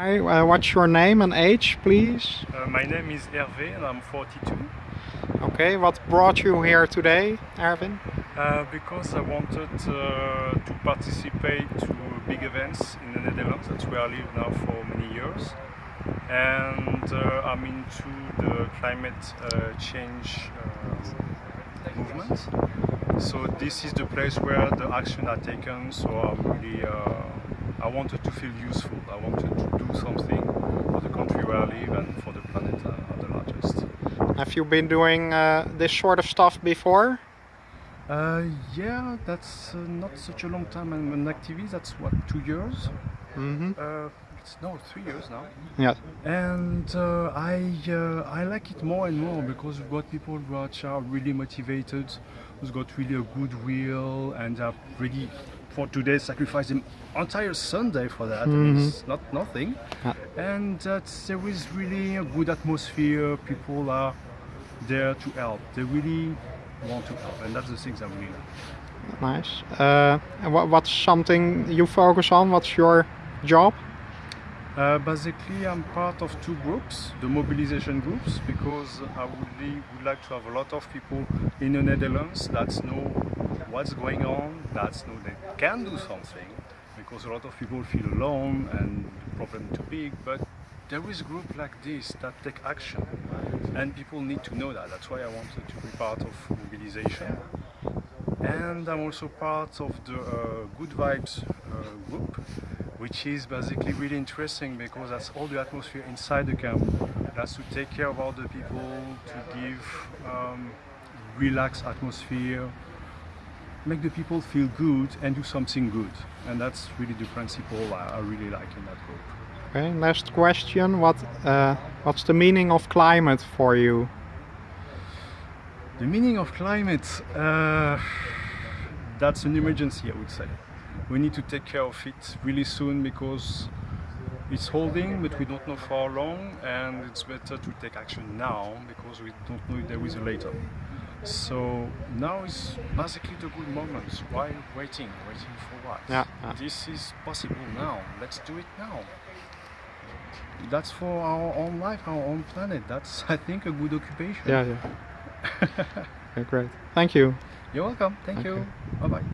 Hi, uh, what's your name and age, please? Uh, my name is Hervé and I'm 42. Okay, what brought you here today, Erwin? Uh, because I wanted uh, to participate to big events in the Netherlands. That's where I live now for many years. And uh, I'm into the climate uh, change uh, movement. So this is the place where the action are taken. So I'm really, uh, I wanted to feel useful. I wanted to do something for the country where I live and for the planet at the largest. Have you been doing uh, this sort of stuff before? Uh, yeah, that's uh, not such a long time. I'm an activist. That's what two years. Uh, it's no three years now. Yeah. And uh, I uh, I like it more and more because we've got people who are really motivated, who's got really a good will, and are ready for today sacrifice the entire Sunday for that. Mhm. It's not nothing. Yeah. And uh, there is really a good atmosphere. People are there to help. They really want to help, and that's the things I really like. Nice. Uh, and what, what's something you focus on? What's your job? Uh, basically, I'm part of two groups, the mobilization groups, because I would, would like to have a lot of people in the Netherlands that know what's going on, that know they can do something, because a lot of people feel alone and the problem too big, but there is a group like this that take action, and people need to know that. That's why I wanted to be part of mobilization. And I'm also part of the uh, Good Vibes uh, group, which is basically really interesting because that's all the atmosphere inside the camp. That's to take care of all the people, to give um, relaxed atmosphere, make the people feel good and do something good. And that's really the principle I, I really like in that group. Okay. Last question. What uh, What's the meaning of climate for you? The meaning of climate, uh, that's an emergency, I would say. We need to take care of it really soon because it's holding, but we don't know for how long, and it's better to take action now because we don't know if there is a later. So now is basically the good moment. Why waiting? Waiting for what? Yeah, yeah. This is possible now. Let's do it now. That's for our own life, our own planet. That's, I think, a good occupation. Yeah, yeah. okay, great. Thank you. You're welcome. Thank Okay. you. Bye bye.